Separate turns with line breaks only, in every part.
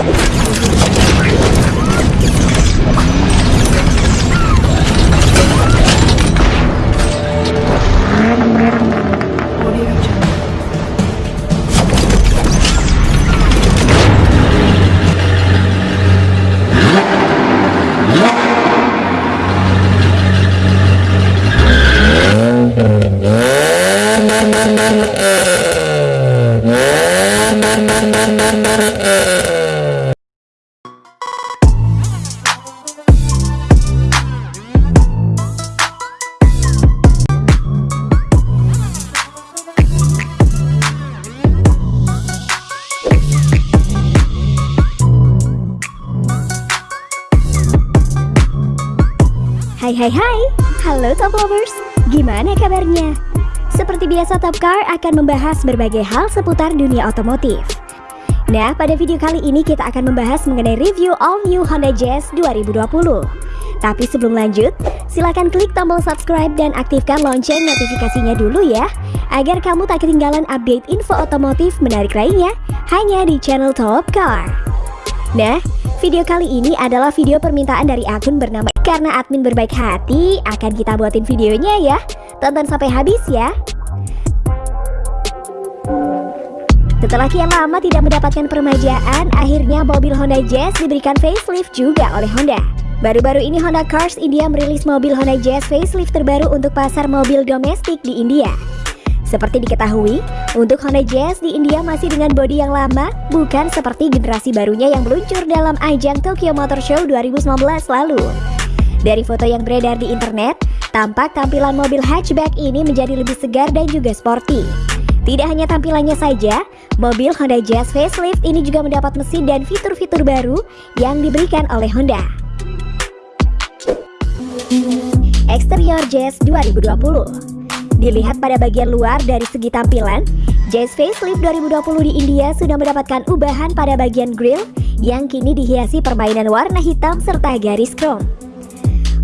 あっ! Hai hai hai, halo Top Lovers, gimana kabarnya? Seperti biasa Top Car akan membahas berbagai hal seputar dunia otomotif. Nah, pada video kali ini kita akan membahas mengenai review all new Honda Jazz 2020 Tapi sebelum lanjut, silahkan klik tombol subscribe dan aktifkan lonceng notifikasinya dulu ya Agar kamu tak ketinggalan update info otomotif menarik lainnya hanya di channel Top Car. Nah, video kali ini adalah video permintaan dari akun bernama karena admin berbaik hati, akan kita buatin videonya ya. Tonton sampai habis ya. Setelah kian lama tidak mendapatkan permajaan, akhirnya mobil Honda Jazz diberikan facelift juga oleh Honda. Baru-baru ini Honda Cars India merilis mobil Honda Jazz facelift terbaru untuk pasar mobil domestik di India. Seperti diketahui, untuk Honda Jazz di India masih dengan bodi yang lama, bukan seperti generasi barunya yang meluncur dalam ajang Tokyo Motor Show 2019 lalu. Dari foto yang beredar di internet, tampak tampilan mobil hatchback ini menjadi lebih segar dan juga sporty. Tidak hanya tampilannya saja, mobil Honda Jazz facelift ini juga mendapat mesin dan fitur-fitur baru yang diberikan oleh Honda. Eksterior Jazz 2020 Dilihat pada bagian luar dari segi tampilan, Jazz Facelift 2020 di India sudah mendapatkan ubahan pada bagian grill yang kini dihiasi permainan warna hitam serta garis chrome.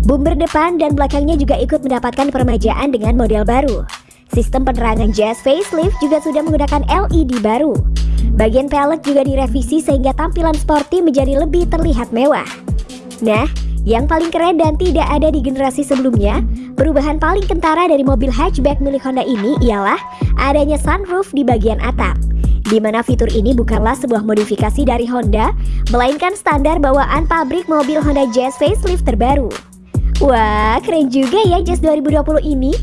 Bumper depan dan belakangnya juga ikut mendapatkan permajaan dengan model baru. Sistem penerangan Jazz facelift juga sudah menggunakan LED baru. Bagian pelek juga direvisi sehingga tampilan sporty menjadi lebih terlihat mewah. Nah, yang paling keren dan tidak ada di generasi sebelumnya, perubahan paling kentara dari mobil hatchback milik Honda ini ialah adanya sunroof di bagian atap di mana fitur ini bukanlah sebuah modifikasi dari Honda, melainkan standar bawaan pabrik mobil Honda Jazz facelift terbaru. Wah, keren juga ya Jazz 2020 ini.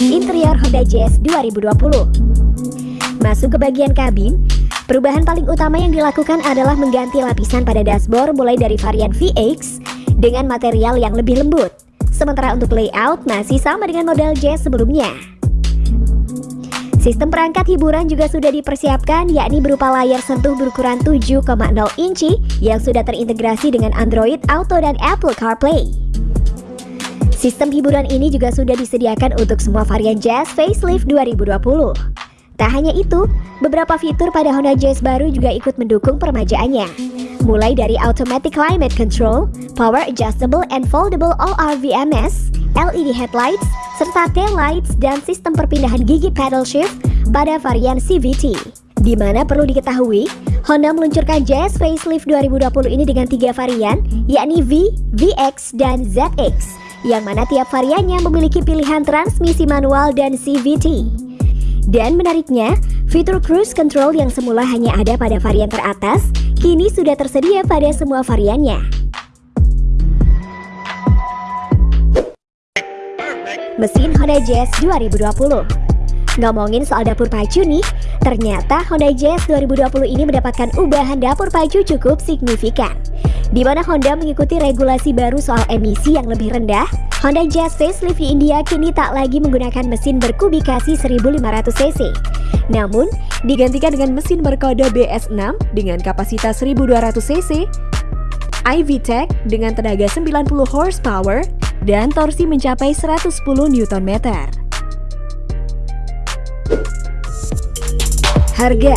Interior Honda Jazz 2020 Masuk ke bagian kabin, perubahan paling utama yang dilakukan adalah mengganti lapisan pada dashboard mulai dari varian VX dengan material yang lebih lembut. Sementara untuk layout masih sama dengan model Jazz sebelumnya. Sistem perangkat hiburan juga sudah dipersiapkan yakni berupa layar sentuh berukuran 7,0 inci yang sudah terintegrasi dengan Android Auto dan Apple CarPlay. Sistem hiburan ini juga sudah disediakan untuk semua varian Jazz Facelift 2020. Tak hanya itu, beberapa fitur pada Honda Jazz baru juga ikut mendukung permajaannya. Mulai dari Automatic Climate Control, Power Adjustable and Foldable All-RVMS, LED headlights, serta tail lights dan sistem perpindahan gigi pedal shift pada varian CVT. Di mana perlu diketahui, Honda meluncurkan Jazz Facelift 2020 ini dengan tiga varian, yakni V, VX, dan ZX, yang mana tiap variannya memiliki pilihan transmisi manual dan CVT. Dan menariknya, fitur cruise control yang semula hanya ada pada varian teratas, kini sudah tersedia pada semua variannya. mesin Honda Jazz 2020. Ngomongin soal dapur pacu nih, ternyata Honda Jazz 2020 ini mendapatkan ubahan dapur pacu cukup signifikan. Di mana Honda mengikuti regulasi baru soal emisi yang lebih rendah, Honda Jazz facelift di India kini tak lagi menggunakan mesin berkubikasi 1500 cc. Namun, digantikan dengan mesin berkode BS6 dengan kapasitas 1200 cc, iVTEC dengan tenaga 90 horsepower, dan torsi mencapai 110 Nm. Harga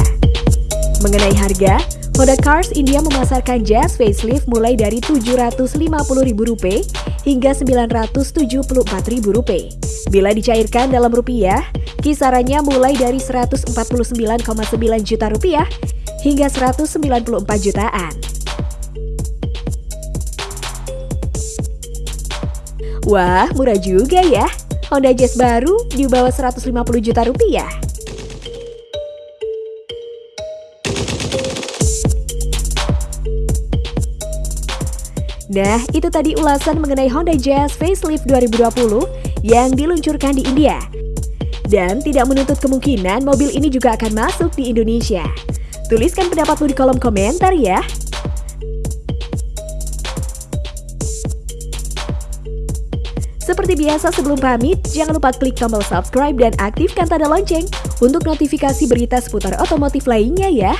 Mengenai harga, Honda Cars India memasarkan Jazz facelift mulai dari Rp750.000 hingga Rp974.000. Bila dicairkan dalam rupiah,
Kisarannya mulai dari 149,9 juta rupiah hingga 194 jutaan. Wah, murah juga ya. Honda Jazz baru di bawah 150 juta rupiah. Nah, itu tadi ulasan mengenai Honda Jazz Facelift 2020 yang diluncurkan di India. Dan tidak menutup kemungkinan mobil ini juga akan masuk di Indonesia. Tuliskan pendapatmu di kolom komentar ya. Seperti biasa sebelum pamit, jangan lupa klik tombol subscribe dan aktifkan tanda lonceng untuk notifikasi berita seputar otomotif lainnya ya.